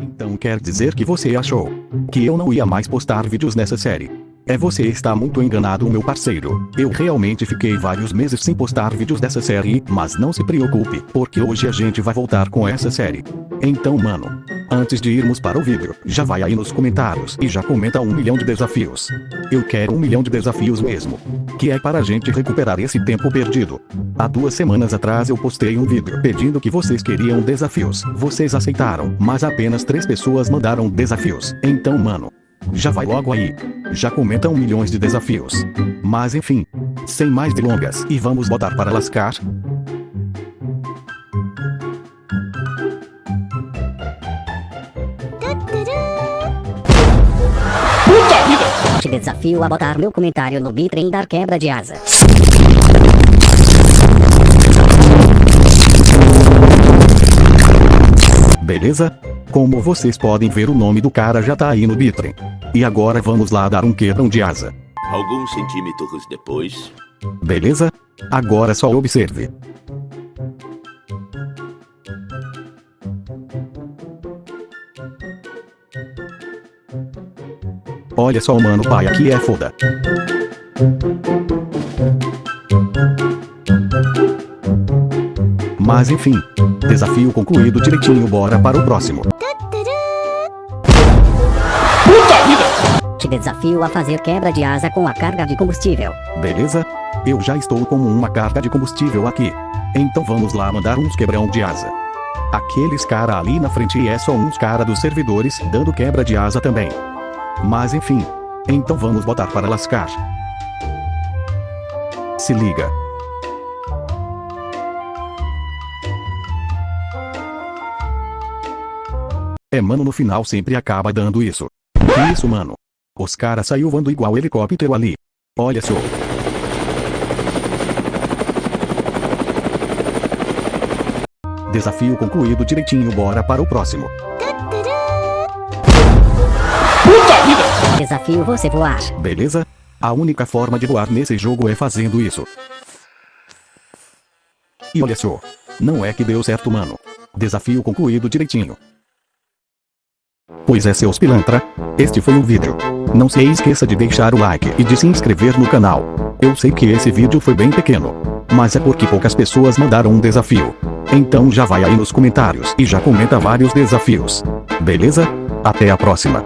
Então quer dizer que você achou que eu não ia mais postar vídeos nessa série. É você está muito enganado meu parceiro. Eu realmente fiquei vários meses sem postar vídeos dessa série, mas não se preocupe, porque hoje a gente vai voltar com essa série. Então mano, antes de irmos para o vídeo, já vai aí nos comentários e já comenta um milhão de desafios. Eu quero um milhão de desafios mesmo. Que é para a gente recuperar esse tempo perdido. Há duas semanas atrás eu postei um vídeo pedindo que vocês queriam desafios. Vocês aceitaram, mas apenas três pessoas mandaram desafios. Então mano, já vai logo aí. Já comentam milhões de desafios. Mas enfim. Sem mais delongas e vamos botar para lascar. Te desafio a botar meu comentário no Bitrem dar quebra de asa. Beleza? Como vocês podem ver o nome do cara já tá aí no Bitrem. E agora vamos lá dar um quebrão de asa. Alguns centímetros depois, Beleza? Agora só observe. Olha só mano pai aqui é foda. Mas enfim. Desafio concluído direitinho bora para o próximo. Te desafio a fazer quebra de asa com a carga de combustível. Beleza? Eu já estou com uma carga de combustível aqui. Então vamos lá mandar uns quebrão de asa. Aqueles cara ali na frente é só uns cara dos servidores dando quebra de asa também. Mas enfim. Então vamos botar para lascar. Se liga. É mano no final sempre acaba dando isso. Que isso mano? Os cara saiu voando igual helicóptero ali. Olha só. Desafio concluído direitinho bora para o próximo. Desafio você voar. Beleza? A única forma de voar nesse jogo é fazendo isso. E olha só. Não é que deu certo mano. Desafio concluído direitinho. Pois é seus pilantra. Este foi o vídeo. Não se esqueça de deixar o like e de se inscrever no canal. Eu sei que esse vídeo foi bem pequeno. Mas é porque poucas pessoas mandaram um desafio. Então já vai aí nos comentários e já comenta vários desafios. Beleza? Até a próxima.